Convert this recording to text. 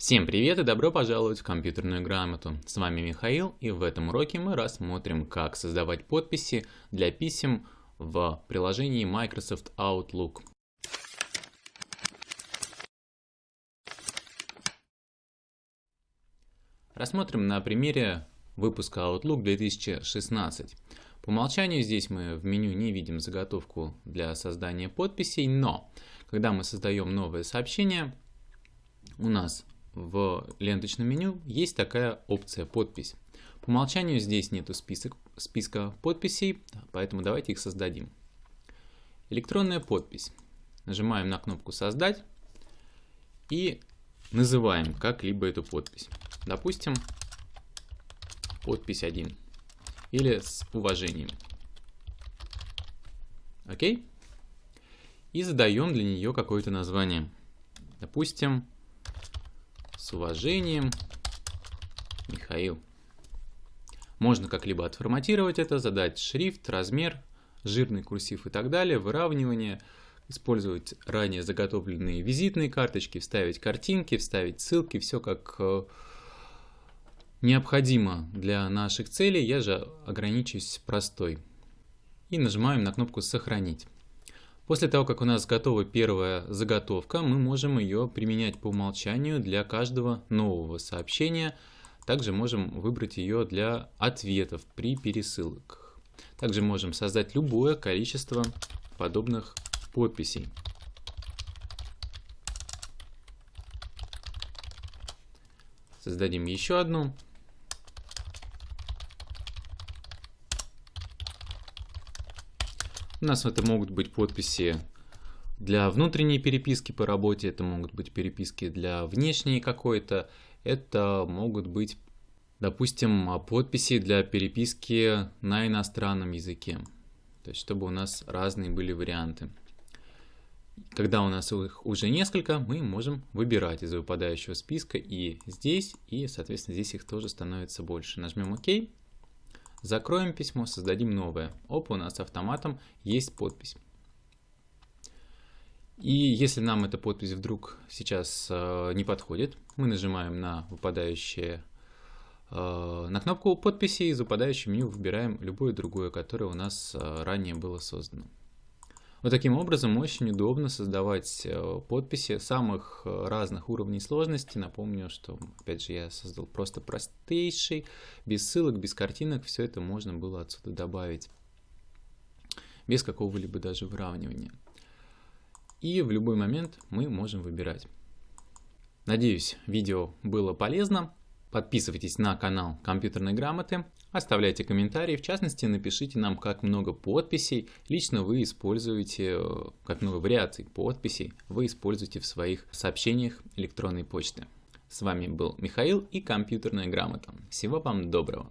Всем привет и добро пожаловать в компьютерную грамоту. С вами Михаил и в этом уроке мы рассмотрим, как создавать подписи для писем в приложении Microsoft Outlook. Рассмотрим на примере выпуска Outlook 2016. По умолчанию здесь мы в меню не видим заготовку для создания подписей, но когда мы создаем новое сообщение, у нас в ленточном меню есть такая опция «Подпись». По умолчанию здесь нету список, списка подписей, поэтому давайте их создадим. Электронная подпись. Нажимаем на кнопку «Создать» и называем как-либо эту подпись. Допустим, подпись 1 или с уважением. Окей? И задаем для нее какое-то название. Допустим, с уважением, Михаил. Можно как-либо отформатировать это, задать шрифт, размер, жирный курсив и так далее, выравнивание, использовать ранее заготовленные визитные карточки, вставить картинки, вставить ссылки, все как э, необходимо для наших целей. Я же ограничусь простой. И нажимаем на кнопку «Сохранить». После того, как у нас готова первая заготовка, мы можем ее применять по умолчанию для каждого нового сообщения. Также можем выбрать ее для ответов при пересылках. Также можем создать любое количество подобных подписей. Создадим еще одну. У нас это могут быть подписи для внутренней переписки по работе, это могут быть переписки для внешней какой-то, это могут быть, допустим, подписи для переписки на иностранном языке. То есть, чтобы у нас разные были варианты. Когда у нас их уже несколько, мы можем выбирать из выпадающего списка и здесь, и, соответственно, здесь их тоже становится больше. Нажмем ОК. Закроем письмо, создадим новое. Оп, у нас автоматом есть подпись. И если нам эта подпись вдруг сейчас э, не подходит, мы нажимаем на выпадающее э, на кнопку подписи из выпадающего меню выбираем любое другое, которое у нас э, ранее было создано. Вот таким образом очень удобно создавать э, подписи самых э, разных уровней сложности. Напомню, что, опять же, я создал просто простейший, без ссылок, без картинок, все это можно было отсюда добавить, без какого-либо даже выравнивания. И в любой момент мы можем выбирать. Надеюсь, видео было полезно. Подписывайтесь на канал компьютерной грамоты, оставляйте комментарии, в частности напишите нам, как много подписей лично вы используете, э, как много вариаций подписей вы используете в своих сообщениях электронной почты. С вами был Михаил и компьютерная грамота. Всего вам доброго!